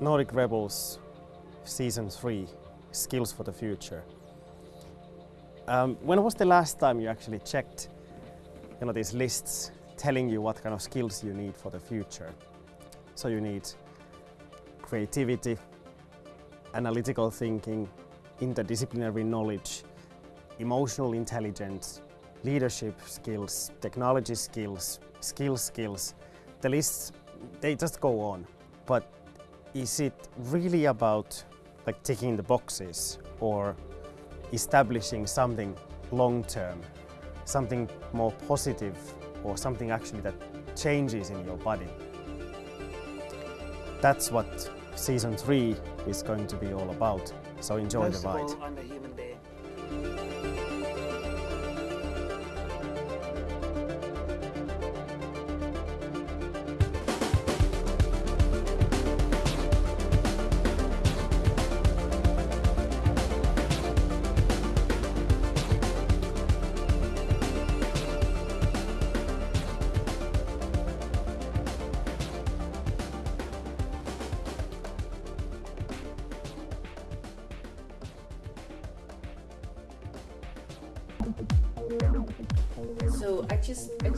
Nordic Rebels Season 3 Skills for the Future. Um, when was the last time you actually checked you know, these lists telling you what kind of skills you need for the future? So you need creativity, analytical thinking, interdisciplinary knowledge, emotional intelligence, leadership skills, technology skills, skill skills. The lists, they just go on. But is it really about like ticking the boxes or establishing something long term, something more positive or something actually that changes in your body? That's what season three is going to be all about. So enjoy the ride.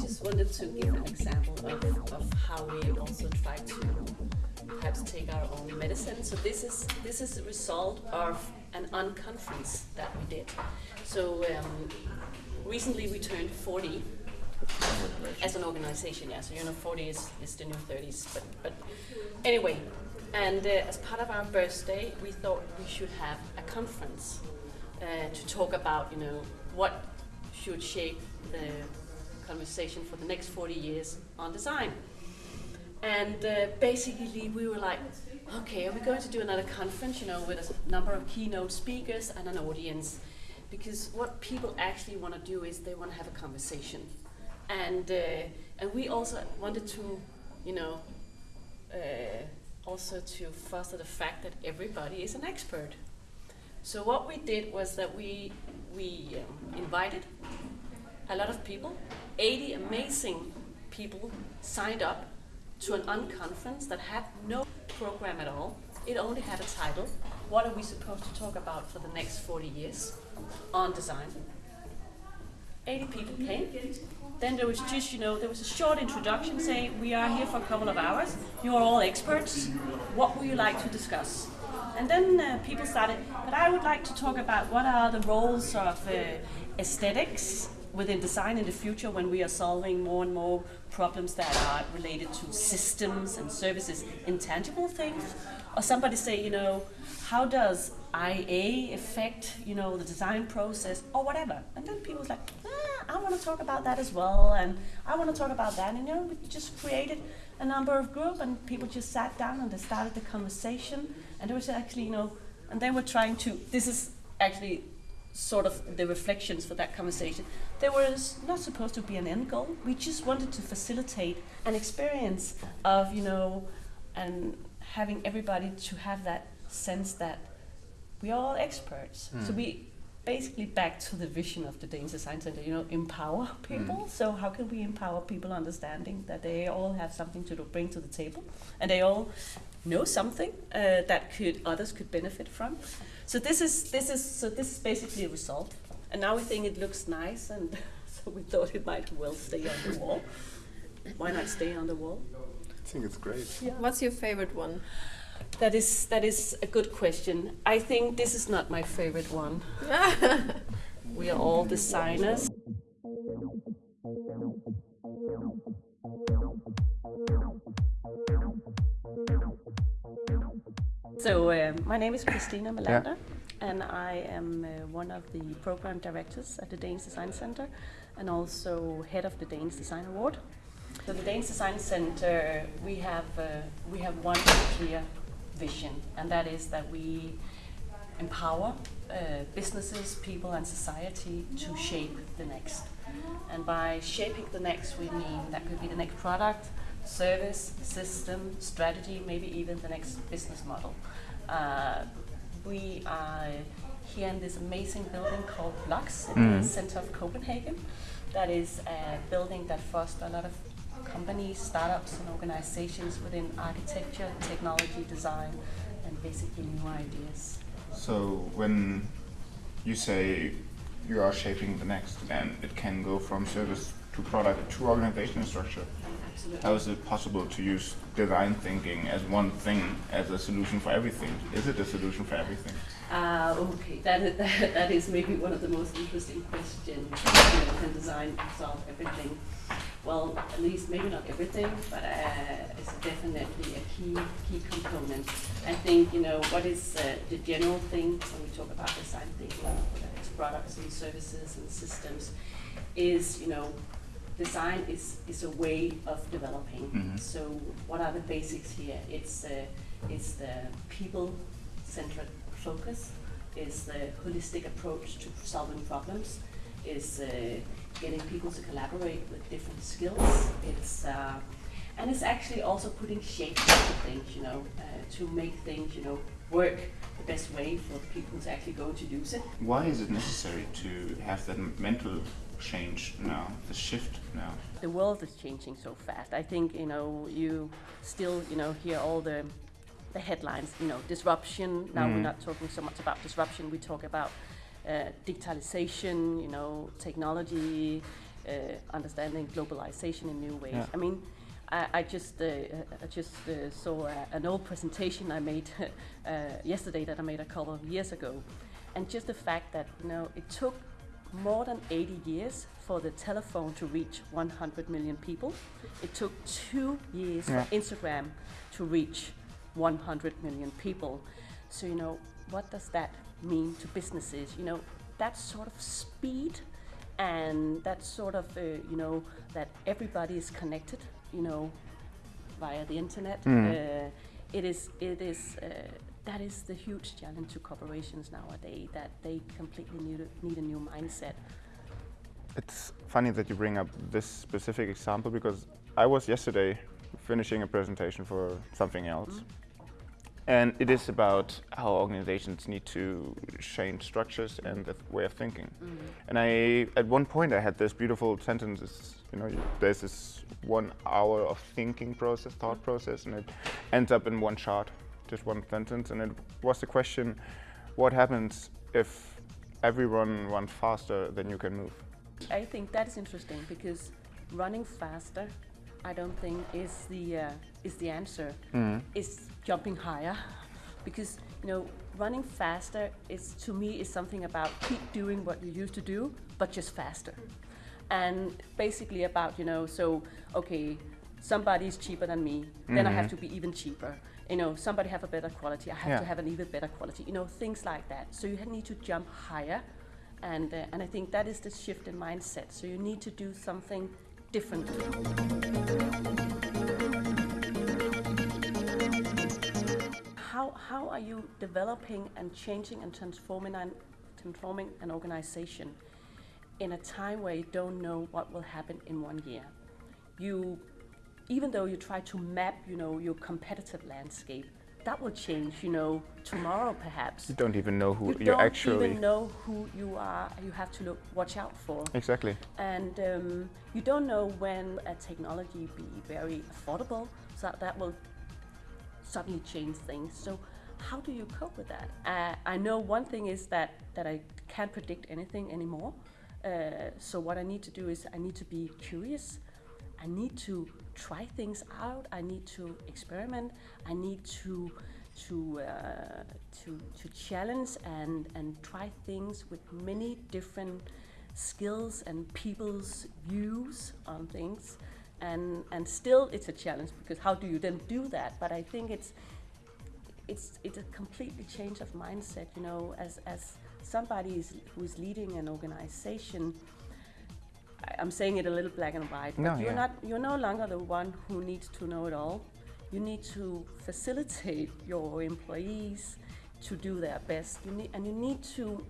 Just I just wanted to give an example of, of how we also try to perhaps take our own medicine. So this is this is a result of an unconference that we did. So um, recently we turned 40 as an organization, yeah. So you know 40 is, is the new 30s, but but anyway, and uh, as part of our birthday, we thought we should have a conference uh, to talk about you know what should shape the conversation for the next 40 years on design. And uh, basically, we were like, okay, are we going to do another conference, you know, with a number of keynote speakers and an audience? Because what people actually want to do is they want to have a conversation. And, uh, and we also wanted to, you know, uh, also to foster the fact that everybody is an expert. So what we did was that we, we um, invited a lot of people, 80 amazing people signed up to an unconference that had no program at all. It only had a title. What are we supposed to talk about for the next 40 years on design? 80 people came. Then there was just, you know, there was a short introduction saying, we are here for a couple of hours. You are all experts. What would you like to discuss? And then uh, people started, but I would like to talk about what are the roles of uh, aesthetics within design in the future when we are solving more and more problems that are related to systems and services, intangible things. Or somebody say, you know, how does IA affect, you know, the design process or whatever? And then people's like, ah, I want to talk about that as well, and I want to talk about that. And you know, we just created a number of groups, and people just sat down and they started the conversation. And there was actually, you know, and they were trying to. This is actually sort of the reflections for that conversation. There was not supposed to be an end goal. We just wanted to facilitate an experience of, you know, and having everybody to have that sense that we are all experts. So hmm. we basically back to the vision of the Danish Design Center, you know, empower hmm. people. So how can we empower people understanding that they all have something to do- bring to the table and they all know something uh, that could others could benefit from. So this is this is so this is basically a result. And now we think it looks nice and so we thought it might well stay on the wall. Why not stay on the wall? I think it's great. What's your favorite one? That is that is a good question. I think this is not my favorite one. we are all designers. So um, my name is Christina Melander, and I am uh, one of the program directors at the Danish Design Center, and also head of the Danish Design Award. So the Danish Design Center, we have uh, we have one clear vision, and that is that we empower uh, businesses, people, and society to shape the next. And by shaping the next, we mean that could be the next product, service, system, strategy, maybe even the next business model. Uh, we are here in this amazing building called BLOX in the center of Copenhagen. That is a building that fosters a lot of companies, startups, and organizations within architecture, technology, design, and basically new ideas. So when you say you are shaping the next, and it can go from service to product to organizational structure. Absolutely. How is it possible to use design thinking as one thing as a solution for everything? Is it a solution for everything? Uh, okay, that is, that is maybe one of the most interesting questions. You know, can design solve everything? Well, at least maybe not everything, but uh, it's definitely a key key component. I think you know what is uh, the general thing when we talk about design thinking, whether it's products and services and systems, is you know design is, is a way of developing. Mhm. So what are the basics here? It's uh, it's the people-centered focus, is the holistic approach to solving problems, is uh, getting people to collaborate with different skills. It's uh, and it's actually also putting shape to things, you know, uh, to make things, you know, work the best way for people to actually go to use it. Why is it necessary to have that mental change now, the shift now? the world is changing so fast. I think you know you still you know hear all the the headlines. You know disruption. Now we're Mhm. not talking so much about disruption. We talk about uh, digitalization. You know technology, uh, understanding globalization in new ways. Yeah. I mean. I, I just uh, I just uh, saw uh, an old presentation I made uh, yesterday that I made a couple of years ago, and just the fact that you know it took more than 80 years for the telephone to reach 100 million people. It took two years Yeah. for Instagram to reach 100 million people. So, you know, what does that mean to businesses? You know, that sort of speed and that sort of, uh, you know, that everybody is connected, you know, via the internet. Mm. Uh, it is, it is, uh, that is the huge challenge to corporations nowadays, that they completely need a, need a new mindset. It's funny that you bring up this specific example because I was yesterday finishing a presentation for something else. And it is about how organizations need to change structures and the way of thinking. Mm-hmm. And I, at one point, I had this beautiful sentence. it's, You know, there's this one hour of thinking process, thought mm-hmm. process, and it ends up in one chart, just one sentence. And it was the question: What happens if everyone runs faster than you can move? I think that is interesting because running faster, I don't think is the uh, is the answer. Mm-hmm. Is jumping higher, because you know running faster is to me is something about keep doing what you used to do, but just faster, and basically about you know so okay, somebody's cheaper than me, then I have to be even cheaper. You know, somebody have a better quality, I have Yeah. to have an even better quality. You know, things like that. So you need to jump higher and uh, and I think that is the shift in mindset. So you need to do something different. How how are you developing and changing and transforming an transforming an organization in a time where you don't know what will happen in one year? You even though you try to map, you know, your competitive landscape, that will change, you know, tomorrow perhaps You don't even know who you you're don't even know who you are. You have to look, watch out for, Exactly. and um, you don't know when a technology be very affordable, so that, that will suddenly change things. So, how do you cope with that? Uh, I know one thing is that that I can't predict anything anymore. Uh, so what I need to do is I need to be curious. I need to try things out. I need to experiment. I need to to uh, to to challenge and and try things with many different skills and people's views on things. And and still it's a challenge because how do you then do that? But I think it's it's it's a completely change of mindset. You know, as as somebody is, who is leading an organization. I- I'm saying it a little black and white, but No, you're yeah. not you're no longer the one who needs to know it all. You need to facilitate your employees to do their best. You need and you need to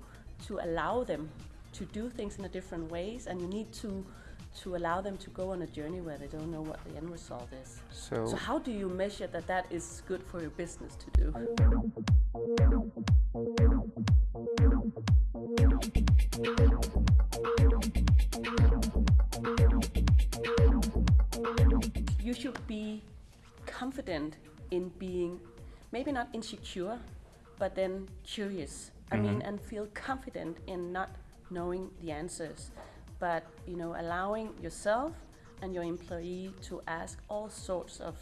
to allow them to do things in a different ways, and you need to to allow them to go on a journey where they don't know what the end result is. So, So how do you measure that that is good for your business to do? you should be confident in being maybe not insecure, but then curious. I mean, Mhm. and feel confident in not knowing the answers, but you know, allowing yourself and your employee to ask all sorts of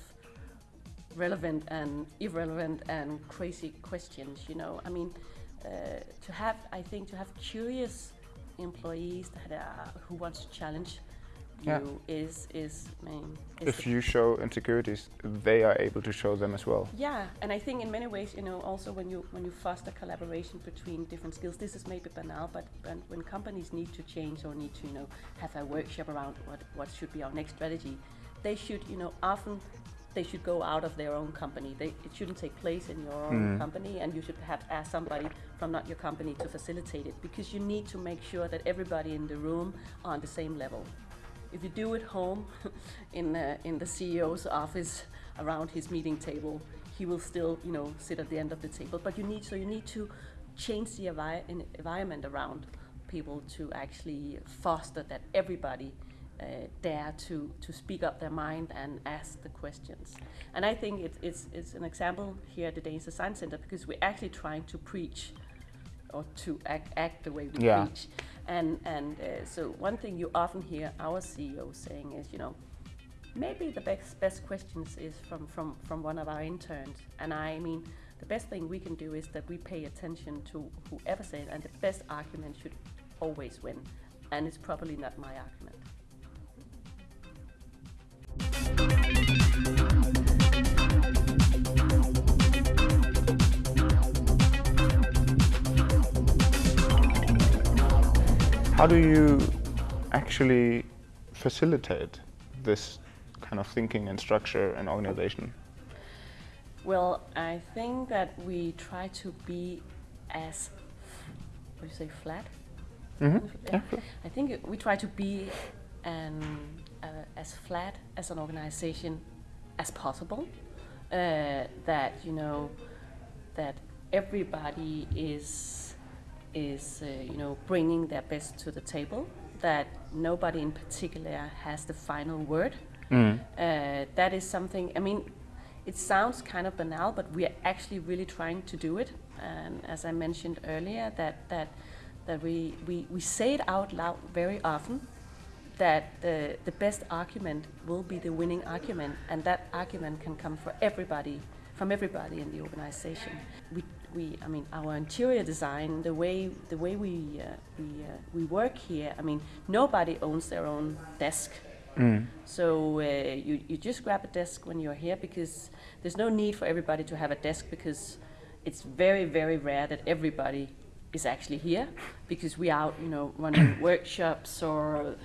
relevant and irrelevant and crazy questions. You know, I mean, uh, to have, I think, to have curious employees that are, who want to challenge Yeah. is is I mean, is If you show insecurities, they are able to show them as well. yeah, and I think in many ways, you know, also when you when you foster collaboration between different skills, this is maybe banal, but when, when companies need to change or need to, you know, have a workshop around what what should be our next strategy, they should, you know, often they should go out of their own company. They, it shouldn't take place in your own Mm. company, and you should perhaps ask somebody from not your company to facilitate it because you need to make sure that everybody in the room are on the same level. If you do it home, in uh, in the CEO's office around his meeting table, he will still, you know, sit at the end of the table. But you need so you need to change the envi- environment around people to actually foster that everybody uh, dare to to speak up their mind and ask the questions. And I think it's it's it's an example here at the Danish Design Center because we're actually trying to preach or to act, act the way we Yeah. preach. And and uh, so one thing you often hear our CEO saying is, you know, maybe the best best questions is from from from one of our interns. And I mean, the best thing we can do is that we pay attention to whoever says, and the best argument should always win. And it's probably not my argument. How do you actually facilitate this kind of thinking and structure and organization? Well, I think that we try to be as, what do you say, flat? Mm-hmm. Yeah. I think we try to be an, uh, as flat as an organization as possible. Uh, that you know, that everybody is is uh, you know bringing their best to the table. That nobody in particular has the final word. Mm. Uh, that is something. I mean, it sounds kind of banal, but we are actually really trying to do it. And as I mentioned earlier, that that that we we, we say it out loud very often. That the the best argument will be the winning argument, and that argument can come for everybody, from everybody in the organization. We we I mean our interior design, the way the way we uh, we uh, we work here. I mean nobody owns their own desk. Mm. So uh, you, you just grab a desk when you're here because there's no need for everybody to have a desk because it's very, very rare that everybody is actually here because we are you know, running workshops or,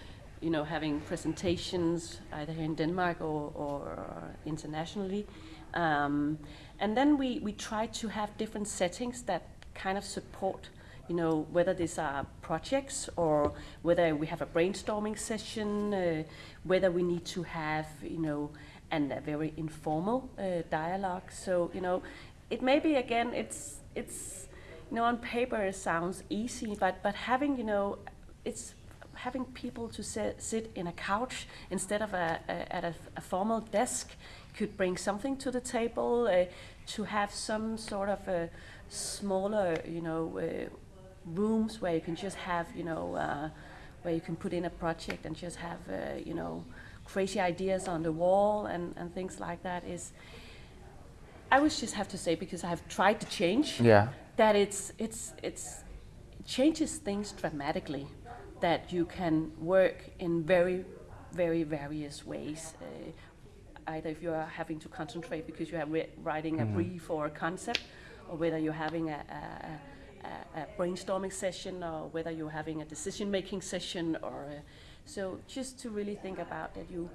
you know, having presentations either here in Denmark or, or internationally. Um, and then we, we try to have different settings that kind of support you know, whether these are projects or whether we have a brainstorming session, uh, whether we need to have, you know, and a very informal uh, dialogue. So, you know, it may be again, it's it's, you know, on paper it sounds easy, but but having, you know, it's having people to sit, sit in a couch instead of a, a at a, a formal desk could bring something to the table. Uh, to have some sort of a smaller, you know. Uh, rooms where you can just have, you know, uh, where you can put in a project and just have, uh, you know, crazy ideas on the wall and, and things like that is. I would just have to say because I have tried to change Yeah. that it's it's it's it changes things dramatically. That you can work in very very various ways. Uh, either if you are having to concentrate because you are writing a brief or a concept, or whether you're having a, a, a, a brainstorming session, or whether you're having a decision-making session, or uh, so just to really think about that you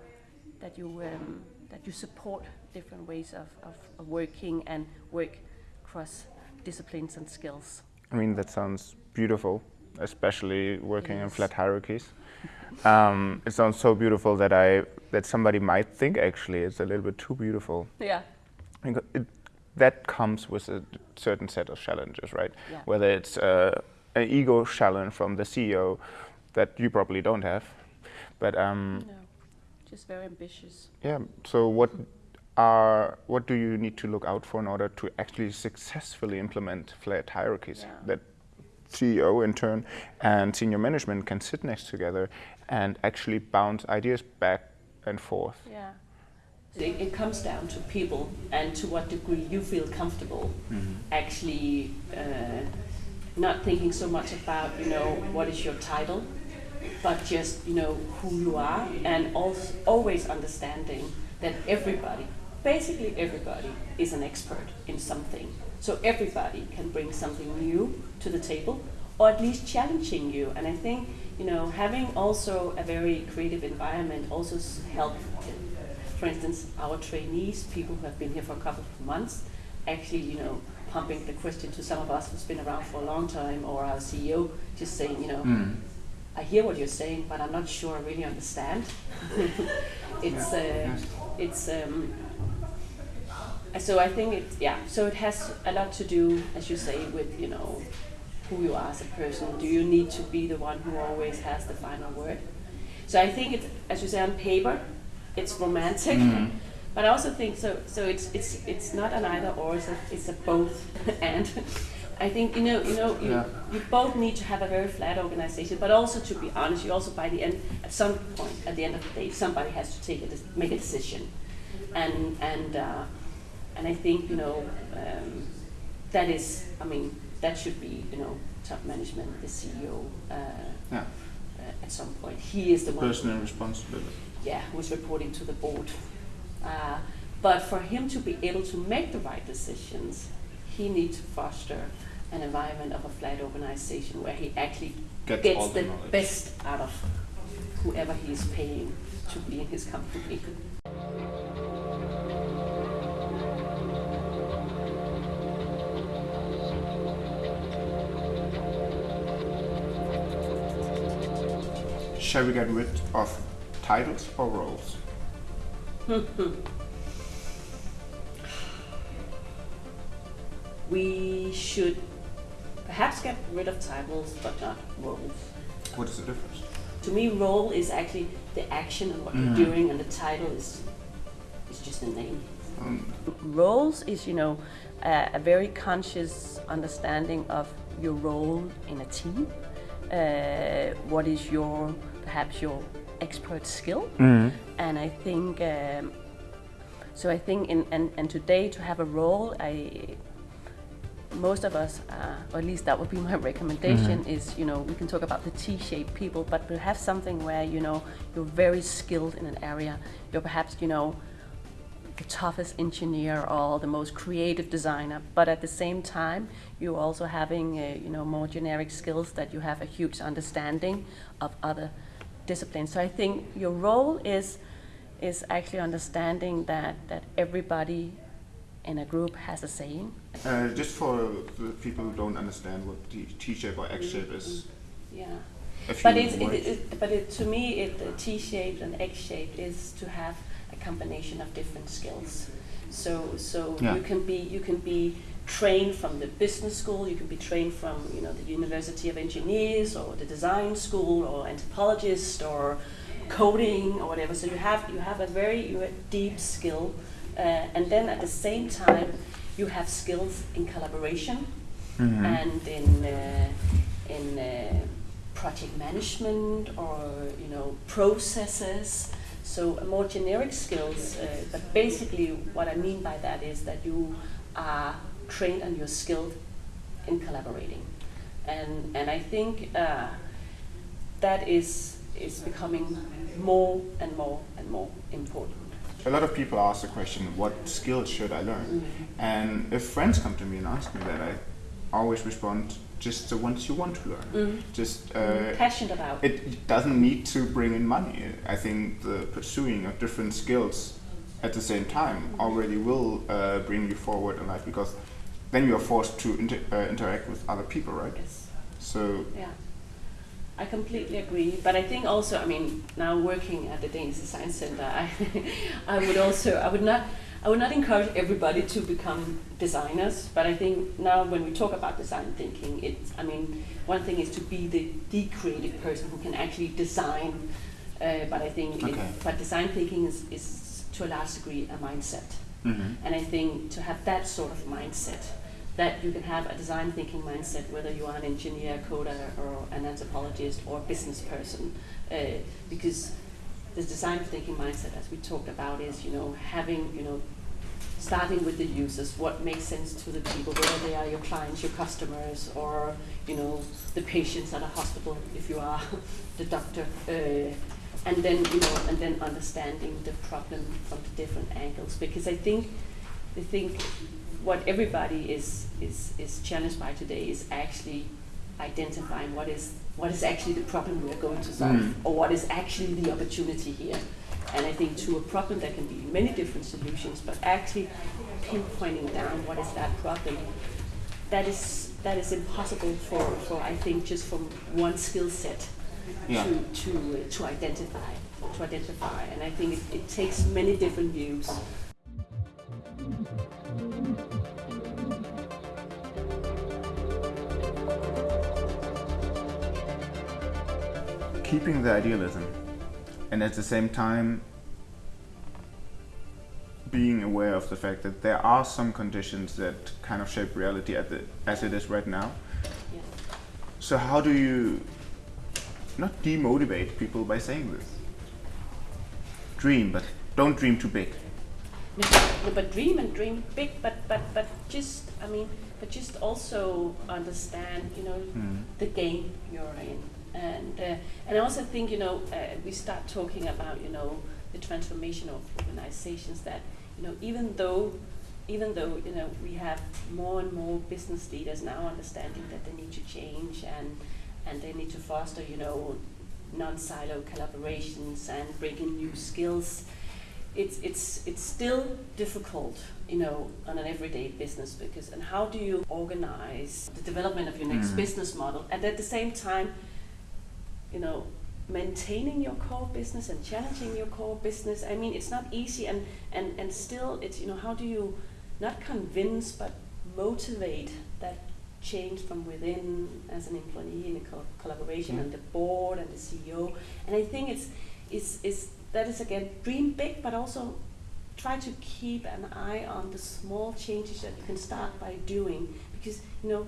that you um, that you support different ways of, of, of working and work across disciplines and skills. I mean, that sounds beautiful, especially working in flat hierarchies. Um, it sounds so beautiful that I that somebody might think actually it's a little bit too beautiful. Yeah. It, that comes with a certain set of challenges, right? Yeah. Whether it's uh, an ego challenge from the CEO that you probably don't have, but um, No. just very ambitious. Yeah. So what are what do you need to look out for in order to actually successfully implement flat hierarchies Yeah. that CEO in turn and senior management can sit next together and actually bounce ideas back and forth. Yeah. It, it comes down to people and to what degree you feel comfortable actually uh, not thinking so much about you know what is your title, but just you know who you are and also always understanding that everybody, basically everybody, is an expert in something. So everybody can bring something new to the table, or at least challenging you. And I think you know having also a very creative environment also s- help. For instance, our trainees, people who have been here for a couple of months, actually you know pumping the question to some of us who's been around for a long time, or our CEO, just saying you know. I hear what you're saying, but I'm not sure I really understand. it's uh, it's um, so I think it yeah. So it has a lot to do, as you say, with you know who you are as a person. Do you need to be the one who always has the final word? So I think it's as you say on paper, it's romantic. But I also think so. So it's it's it's not an either or. It's a, it's a both and. I think you know you know you, Yeah. you both need to have a very flat organization, but also to be honest, you also by the end at some point at the end of the day, somebody has to take a make a decision, and and uh, and I think you know um, that is I mean that should be you know top management, the CEO. Uh, Yeah. uh, at some point, he is the one Personal responsibility. yeah, who's reporting to the board. Uh, but for him to be able to make the right decisions, he needs to foster an environment of a flat organization where he actually Gets gets the the knowledge. best out of whoever he is paying to be in his company. Shall we get rid of titles or roles? We should perhaps get rid of titles, but not roles. What is the difference? To me, role is actually the action and what Mhm. you're doing, and the title is is just a name. Um, roles is you know a, a very conscious understanding of your role in a team uh, what is your perhaps your expert skill. And i think um, so i think in and, and today to have a role i most of us, uh, or at least that would be my recommendation, is you know we can talk about the T-shaped people, but we have something where you know you're very skilled in an area. You're perhaps you know the toughest engineer or the most creative designer, but at the same time you're also having uh, you know more generic skills that you have a huge understanding of other disciplines. So I think your role is is actually understanding that that everybody in a group has a saying uh, just for the people who don't understand what T- T-shape or X-shape is, Yeah. But it's, it, it, but it, to me, it, the T-shaped and X-shaped is to have a combination of different skills. So, so Yeah. you can be you can be trained from the business school. You can be trained from you know the University of Engineers or the design school or anthropologist or coding or whatever. So you have you have a very you have deep skill, uh, and then at the same time you have skills in collaboration Mhm. and in uh, in uh, project management or you know processes. So more generic skills, uh, but basically what I mean by that is that you are trained and you're skilled in collaborating, and and I think uh, that is is becoming more and more and more important. a lot of people ask the question, what skills should I learn? And if friends come to me and ask me that, I always respond, just the ones you want to learn. Just uh, Passionate about. it doesn't need to bring in money. I think the pursuing of different skills at the same time already will uh, bring you forward in life because then you are forced to inter- uh, interact with other people, right? Yes. So Yeah, I completely agree. But I think also, I mean, now working at the Danish Design Center, I, I would also, I would not, I would not encourage everybody to become designers. But I think now when we talk about design thinking, it's, I mean, one thing is to be the, the creative person who can actually design Uh, but I think, it, but design thinking is, is to a large degree a mindset. Mhm. And I think to have that sort of mindset, that you can have a design thinking mindset, whether you are an engineer, coder, or an anthropologist, or a business person, uh, because the design thinking mindset, as we talked about, is you know having you know starting with the users, what makes sense to the people, whether they are your clients, your customers, or you know the patients at a hospital, if you are the doctor, uh, and then you know, and then understanding the problem from the different angles. Because I think, I think what everybody is is is challenged by today is actually identifying what is what is actually the problem we are going to solve, Mm. or what is actually the opportunity here. And I think to a problem there can be many different solutions, but actually pinpointing down what is that problem, that is that is impossible for, for I think just from one skill set Yeah. to to uh, to identify to identify. And I think it, it takes many different views. Keeping the idealism and at the same time being aware of the fact that there are some conditions that kind of shape reality at the, as it is right now. Yeah. So how do you not demotivate people by saying this? Dream, but don't dream too big. No, no, but dream and dream big, but but but just I mean, but just also understand, you know, Mm. the game you're in, and uh, and I also think you know uh, we start talking about you know the transformation of organizations that you know even though even though you know we have more and more business leaders now understanding that they need to change and and they need to foster you know non-silo collaborations and bring in new skills it's it's it's still difficult you know on an everyday business because and how do you organize the development of your next Mm. business model and at the same time you know maintaining your core business and challenging your core business i mean it's not easy and and and still it's you know how do you not convince but motivate that change from within as an employee in a co- collaboration Yeah. and the board and the ceo and i think it's is is that is again dream big but also try to keep an eye on the small changes that you can start by doing because you know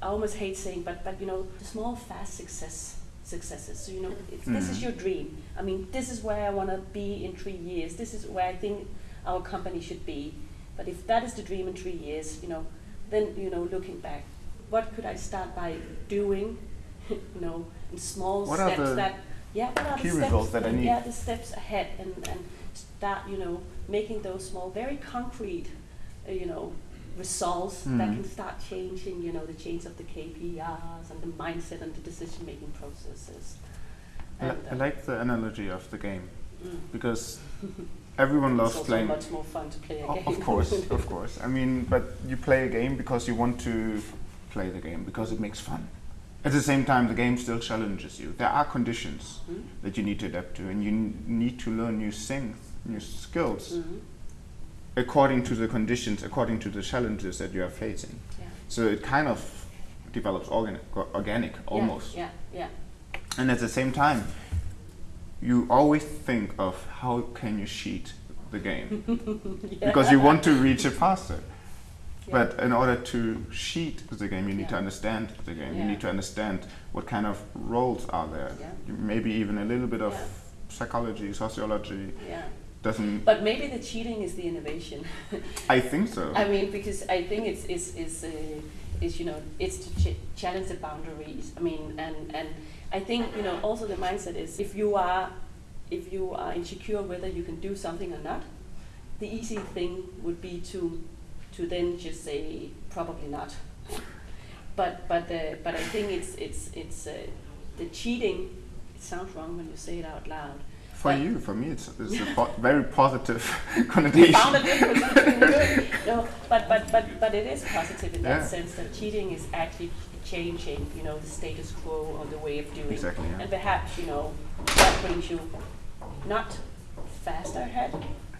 I almost hate saying, but but you know, the small fast success successes. So you know, if this is Mhm. your dream. I mean, this is where I want to be in three years. This is where I think our company should be. But if that is the dream in three years, you know, then you know, looking back, what could I start by doing? you know, in small What steps that yeah, what are key the steps results that I need? yeah, the steps ahead and and start you know making those small, very concrete, uh, you know, results that Mhm. can start changing, you know, the change of the KPIs and the mindset and the decision-making processes. I, I uh, like the analogy of the game mm. because everyone loves it's also playing. much more fun to play a O- game. Of course, of course. I mean, but you play a game because you want to play the game because it makes fun. At the same time, the game still challenges you. There are conditions Mm. that you need to adapt to, and you n- need to learn new things, new skills Mhm. According to the conditions, according to the challenges that you are facing. Yeah. So it kind of develops organic, organic almost. Yeah, yeah, And at the same time, you always think of how can you cheat the game yeah. because you want to reach it faster. Yeah. But in order to cheat the game, you need to understand the game. You need to understand what kind of roles are there. Yeah. Maybe even a little bit of Yeah. psychology, sociology. Doesn't But maybe the cheating is the innovation. I think so? I mean, because I think it's is is uh, is you know it's to ch- challenge the boundaries. I mean, and and I think you know also the mindset is if you are if you are insecure whether you can do something or not, the easy thing would be to to then just say probably not. But but uh, but I think it's it's it's uh, the cheating. It sounds wrong when you say it out loud. For but- you, for me, it's, it's a po- very positive connotation. found a difference between the two. No, but, but, but, but it is positive in that sense that cheating is actually changing, you know, the status quo or the way of doing. Exactly, yeah. And perhaps, you know, that brings you not faster ahead,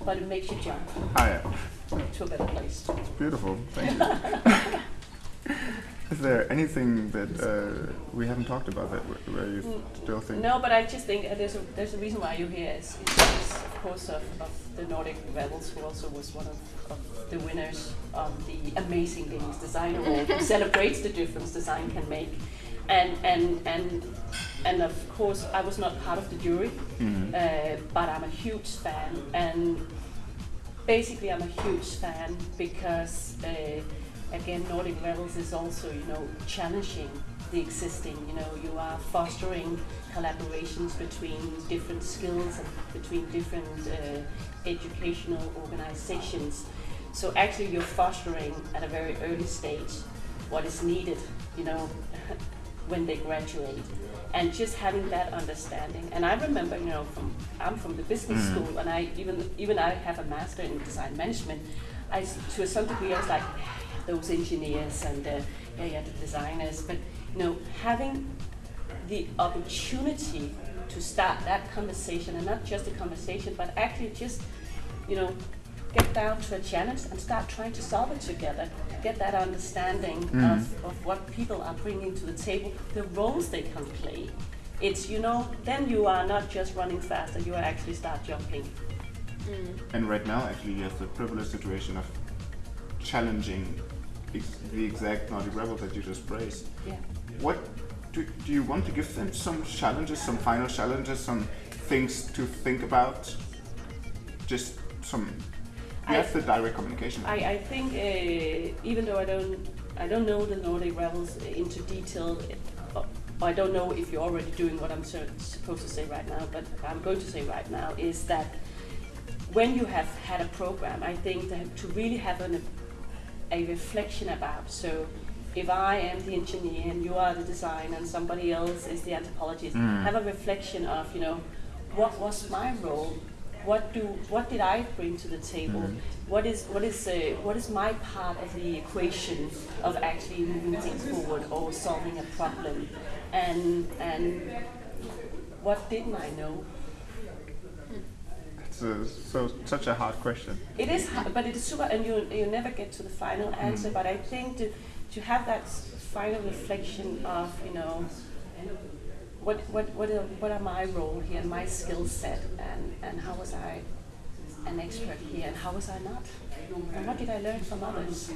but it makes you jump Ah, yeah. to a better place. It's beautiful. Thank you. Is there anything that uh, we haven't talked about that wh- where you Mm, still think? No, but I just think uh, there's a there's a reason why you're here. Is, is of course of, of the Nordic Rebels, who also was one of, of the winners of the Amazing Games Design Award, who celebrates the difference design can make. And and and and of course, I was not part of the jury, Mhm. uh, but I'm a huge fan. And basically, I'm a huge fan because. Again, Nordic Rebels is also, you know, challenging the existing. You know, you are fostering collaborations between different skills and between different uh, educational organizations. So actually, you're fostering at a very early stage what is needed. You know, when they graduate. And just having that understanding, and I remember, you know, from I'm from the business Mm. school, and I even even I have a master in design management. I, to some degree, I was like, those engineers and uh, yeah, yeah, the designers. But you know, having the opportunity to start that conversation, and not just a conversation, but actually just, you know, get down to a challenge and start trying to solve it together. Get that understanding Mm. of, of what people are bringing to the table, the roles they can play. It's, you know, then you are not just running faster, you are actually start jumping. And right now, actually, you have the privileged situation of challenging ex- the exact Nordic rebel that you just praised. Yeah. What do, do you want to give them some challenges, some final challenges, some things to think about? Just some. You I- have the direct communication. I, I think uh, even though I don't I don't know the Nordic rebels into detail, uh, I don't know if you're already doing what I'm so- supposed to say right now, but I'm going to say right now is that when you have had a program, I think that to really have an, a reflection about so. If I am the engineer and you are the designer and somebody else is the anthropologist, Mm. have a reflection of you know what was my role, what do what did I bring to the table, Mm. what is what is uh, what is my part of the equation of actually moving things forward or solving a problem, and and what didn't I know? It's a, so such a hard question. It is, hard, but it is super, and you you never get to the final answer. Mm. But I think to to have that final reflection of you know what what what are, what are my role here, and my skill set, and and how was I an expert here, and how was I not, and what did I learn from others?